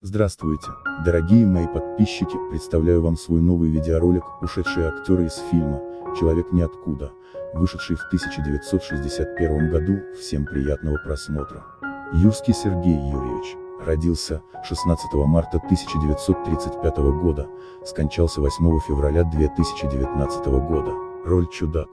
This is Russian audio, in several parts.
Здравствуйте, дорогие мои подписчики, представляю вам свой новый видеоролик «Ушедшие актеры из фильма «Человек ниоткуда», вышедший в 1961 году, всем приятного просмотра. Юрский Сергей Юрьевич, родился 16 марта 1935 года, скончался 8 февраля 2019 года, роль чудак.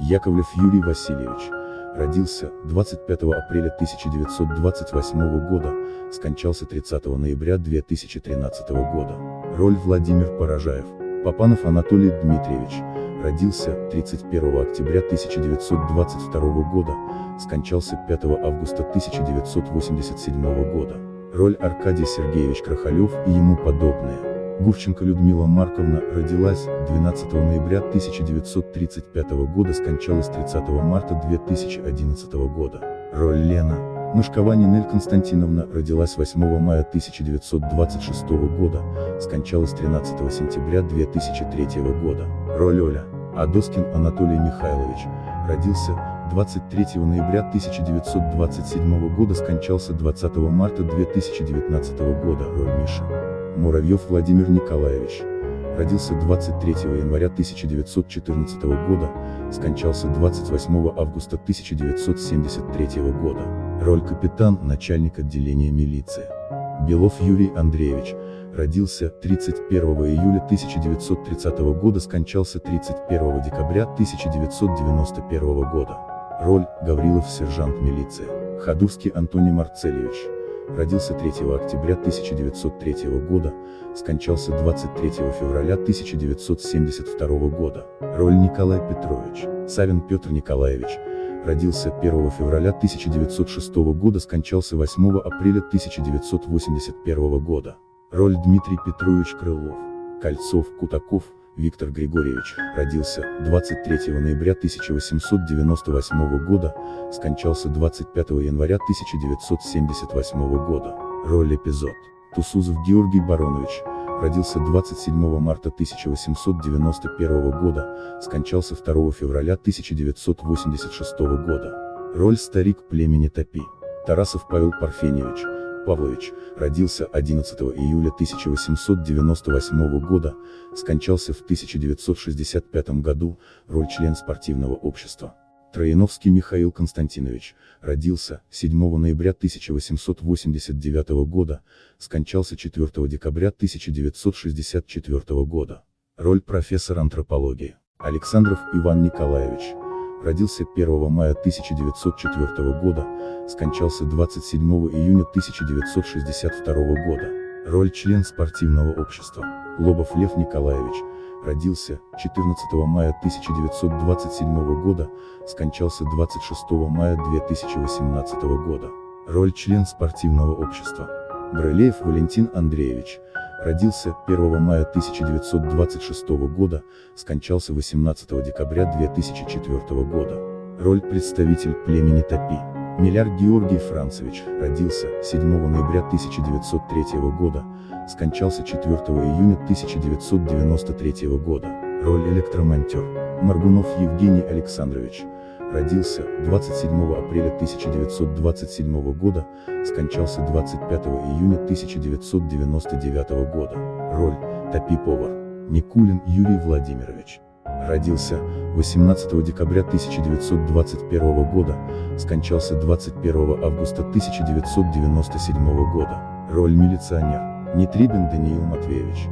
Яковлев Юрий Васильевич, родился 25 апреля 1928 года, скончался 30 ноября 2013 года. Роль Владимир Поражаев. Попанов Анатолий Дмитриевич, родился 31 октября 1922 года, скончался 5 августа 1987 года. Роль Аркадий Сергеевич Крахалев и ему подобные. Гурченко Людмила Марковна родилась 12 ноября 1935 года, скончалась 30 марта 2011 года. Роль Лена. Мышкова Нинель Константиновна родилась 8 мая 1926 года, скончалась 13 сентября 2003 года. Роль Оля. Адоскин Анатолий Михайлович, родился 23 ноября 1927 года, скончался 20 марта 2019 года. Роль Миша. Муравьев Владимир Николаевич. Родился 23 января 1914 года, скончался 28 августа 1973 года. Роль капитан, начальник отделения милиции. Белов Юрий Андреевич. Родился 31 июля 1930 года, скончался 31 декабря 1991 года. Роль Гаврилов сержант милиции. Ходурский Антоний Марцельевич родился 3 октября 1903 года, скончался 23 февраля 1972 года. Роль Николай Петрович, Савин Петр Николаевич, родился 1 февраля 1906 года, скончался 8 апреля 1981 года. Роль Дмитрий Петрович Крылов, Кольцов, Кутаков, Виктор Григорьевич, родился 23 ноября 1898 года, скончался 25 января 1978 года. Роль эпизод. Тусузов Георгий Баронович, родился 27 марта 1891 года, скончался 2 февраля 1986 года. Роль старик племени Топи. Тарасов Павел Парфеньевич, Павлович, родился 11 июля 1898 года, скончался в 1965 году, роль член спортивного общества. Трояновский Михаил Константинович, родился 7 ноября 1889 года, скончался 4 декабря 1964 года. Роль профессор антропологии. Александров Иван Николаевич, родился 1 мая 1904 года, скончался 27 июня 1962 года. Роль член спортивного общества. Лобов Лев Николаевич, родился 14 мая 1927 года, скончался 26 мая 2018 года. Роль член спортивного общества. Брылеев Валентин Андреевич, родился 1 мая 1926 года, скончался 18 декабря 2004 года. Роль представитель племени Топи. Миляр Георгий Францевич, родился 7 ноября 1903 года, скончался 4 июня 1993 года. Роль электромонтер. Маргунов Евгений Александрович, родился 27 апреля 1927 года, скончался 25 июня 1999 года. Роль Топи-повар. Никулин Юрий Владимирович. Родился 18 декабря 1921 года, скончался 21 августа 1997 года. Роль милиционер. Нетребин Даниил Матвеевич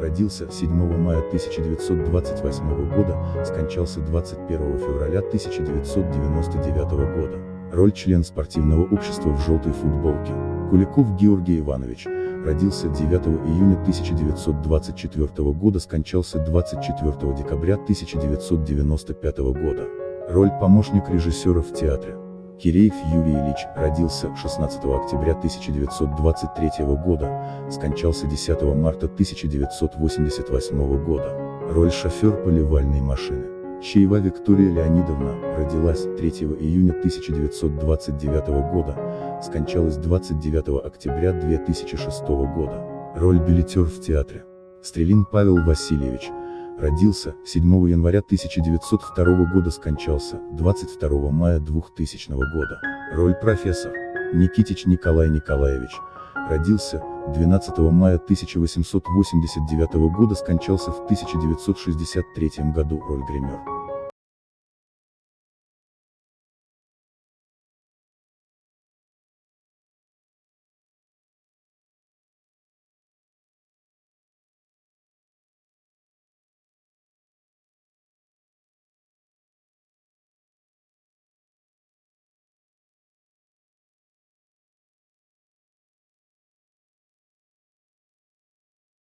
родился 7 мая 1928 года, скончался 21 февраля 1999 года. Роль член спортивного общества в желтой футболке. Куликов Георгий Иванович, родился 9 июня 1924 года, скончался 24 декабря 1995 года. Роль помощник режиссера в театре. Киреев Юрий Ильич, родился 16 октября 1923 года, скончался 10 марта 1988 года. Роль шофер поливальной машины. Чаева Виктория Леонидовна, родилась 3 июня 1929 года, скончалась 29 октября 2006 года. Роль билетер в театре. Стрелин Павел Васильевич, Родился 7 января 1902 года, скончался 22 мая 2000 года. Роль профессор. Никитич Николай Николаевич. Родился 12 мая 1889 года скончался в 1963 году роль гример.